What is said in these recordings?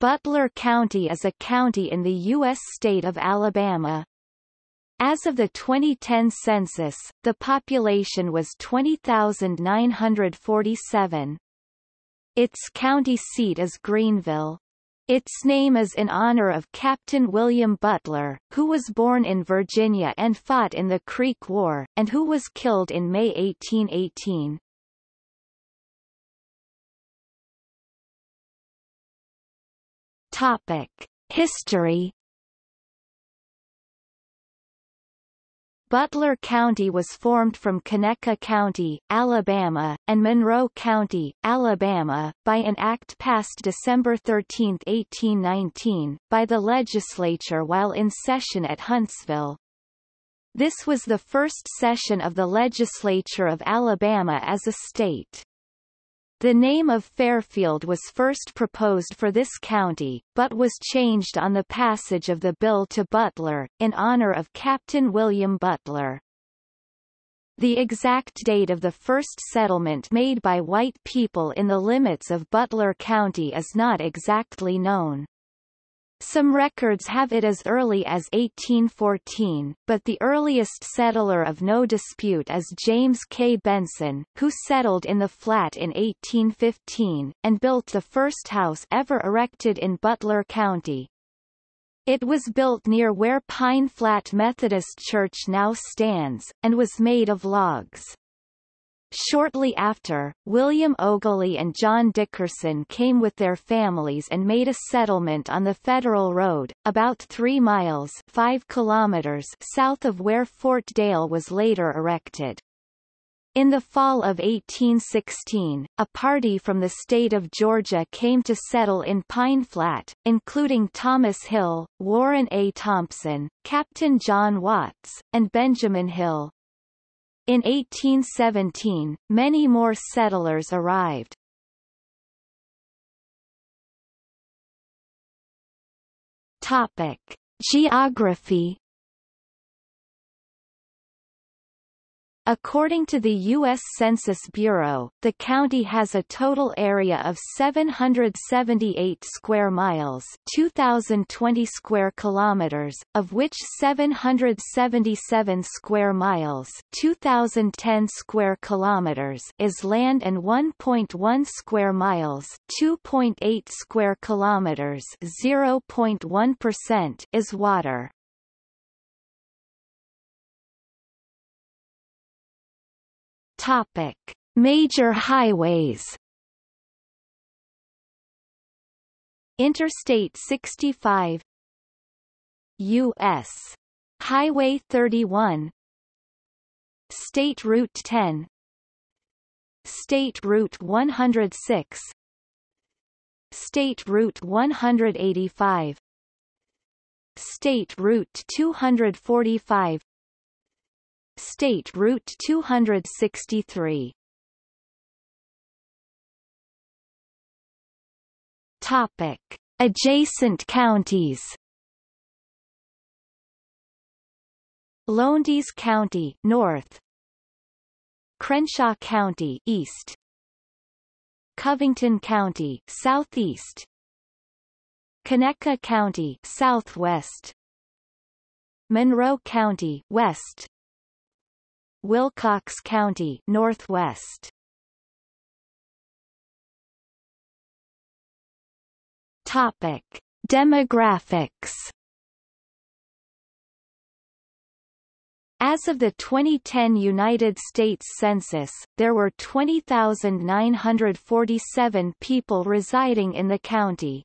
Butler County is a county in the U.S. state of Alabama. As of the 2010 census, the population was 20,947. Its county seat is Greenville. Its name is in honor of Captain William Butler, who was born in Virginia and fought in the Creek War, and who was killed in May 1818. Topic: History Butler County was formed from Conecuh County, Alabama, and Monroe County, Alabama, by an act passed December 13, 1819, by the legislature while in session at Huntsville. This was the first session of the legislature of Alabama as a state. The name of Fairfield was first proposed for this county, but was changed on the passage of the bill to Butler, in honor of Captain William Butler. The exact date of the first settlement made by white people in the limits of Butler County is not exactly known. Some records have it as early as 1814, but the earliest settler of no dispute is James K. Benson, who settled in the flat in 1815, and built the first house ever erected in Butler County. It was built near where Pine Flat Methodist Church now stands, and was made of logs. Shortly after, William Ogilvie and John Dickerson came with their families and made a settlement on the Federal Road, about 3 miles 5 kilometers south of where Fort Dale was later erected. In the fall of 1816, a party from the state of Georgia came to settle in Pine Flat, including Thomas Hill, Warren A. Thompson, Captain John Watts, and Benjamin Hill. In 1817, many more settlers arrived. Topic: Geography According to the U.S. Census Bureau, the county has a total area of 778 square miles 2,020 square kilometers, of which 777 square miles 2,010 square kilometers is land and 1.1 square miles 2.8 square kilometers 0.1% is water. Topic: Major highways. Interstate 65 U.S. Highway 31 State Route 10 State Route 106 State Route 185 State Route 245 State Route 263 Topic. Adjacent counties. Lowndes County North. Crenshaw County East. Covington County Southeast. Conecuh County Southwest. Monroe County West Wilcox County Northwest. Topic. Demographics. As of the 2010 United States Census, there were 20,947 people residing in the county.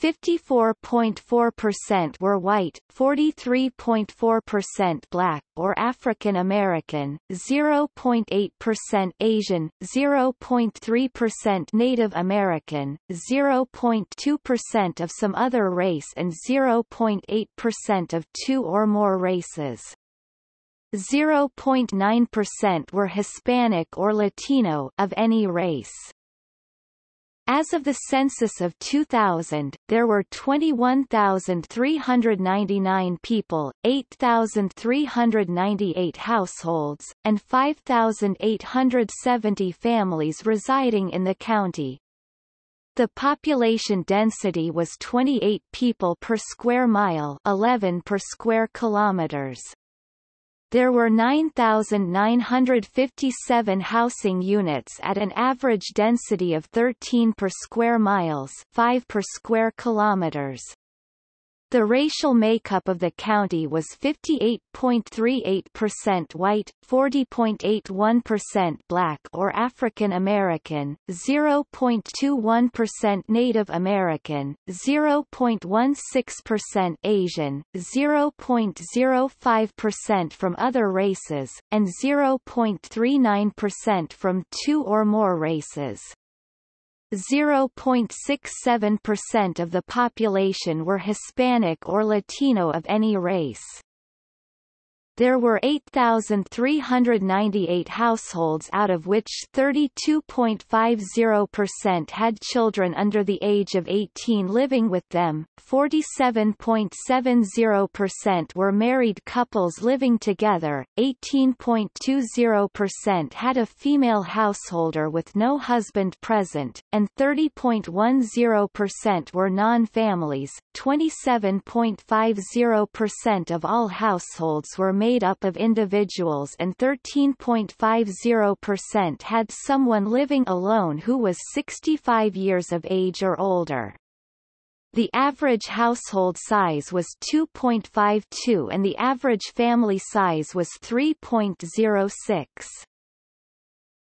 54.4% were white, 43.4% black or African American, 0.8% Asian, 0.3% Native American, 0.2% of some other race and 0.8% of two or more races. 0.9% were Hispanic or Latino of any race. As of the census of 2000, there were 21,399 people, 8,398 households, and 5,870 families residing in the county. The population density was 28 people per square mile 11 per square kilometers. There were 9,957 housing units at an average density of 13 per square miles 5 per square kilometers. The racial makeup of the county was 58.38% white, 40.81% black or African American, 0.21% Native American, 0.16% Asian, 0.05% from other races, and 0.39% from two or more races. 0.67% of the population were Hispanic or Latino of any race. There were 8,398 households out of which 32.50% had children under the age of 18 living with them, 47.70% were married couples living together, 18.20% had a female householder with no husband present, and 30.10% were non-families. 27.50% of all households were made made up of individuals and 13.50% had someone living alone who was 65 years of age or older. The average household size was 2.52 and the average family size was 3.06.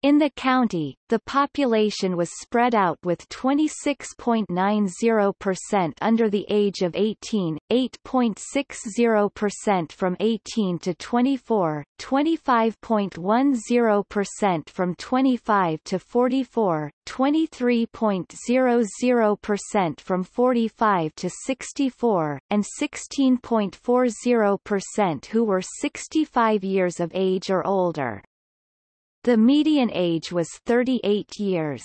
In the county, the population was spread out with 26.90% under the age of 18, 8.60% from 18 to 24, 25.10% from 25 to 44, 23.00% from 45 to 64, and 16.40% who were 65 years of age or older. The median age was 38 years.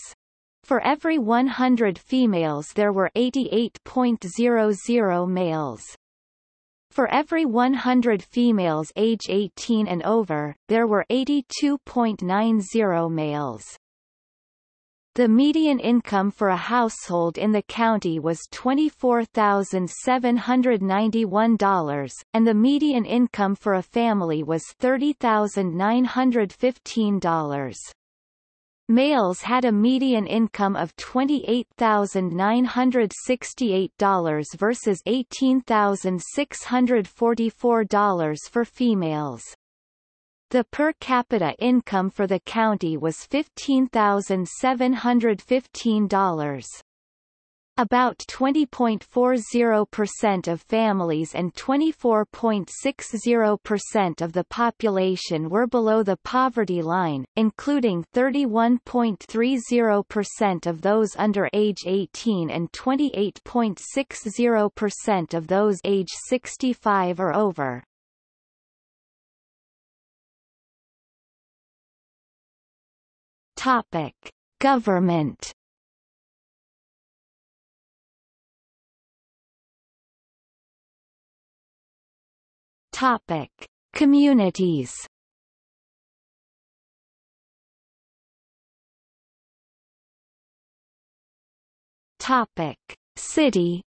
For every 100 females there were 88.00 males. For every 100 females age 18 and over, there were 82.90 males. The median income for a household in the county was $24,791, and the median income for a family was $30,915. Males had a median income of $28,968 versus $18,644 for females. The per capita income for the county was $15,715. About 20.40% of families and 24.60% of the population were below the poverty line, including 31.30% of those under age 18 and 28.60% of those age 65 or over. Topic: Government. Topic: Communities. Topic: City.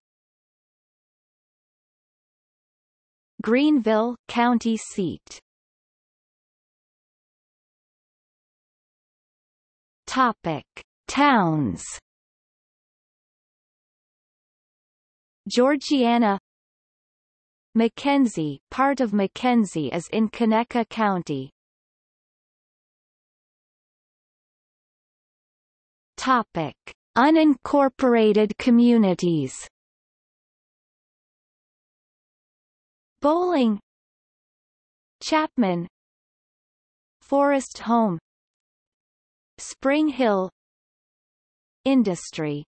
Greenville, county seat. Topic: Towns. Georgiana McKenzie part of McKenzie is in Conecuh County. Topic: Unincorporated communities. Bolling Chapman Forest Home Spring Hill Industry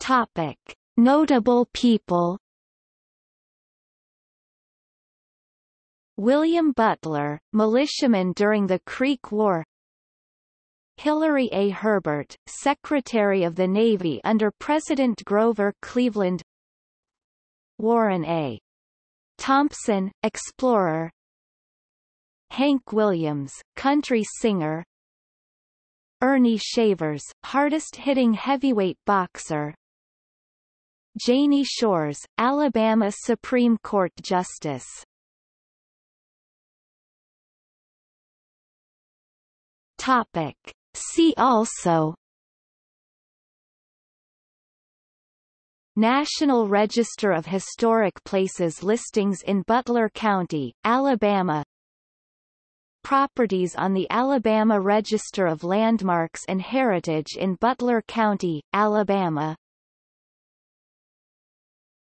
Topic. Notable people William Butler, militiaman during the Creek War Hilary A. Herbert, Secretary of the Navy under President Grover Cleveland Warren A. Thompson, explorer Hank Williams, country singer Earnie Shavers, hardest-hitting heavyweight boxer. Janie Shores, Alabama Supreme Court Justice. Topic. See also National Register of Historic Places listings in Butler County, Alabama Properties on the Alabama Register of Landmarks and Heritage in Butler County, Alabama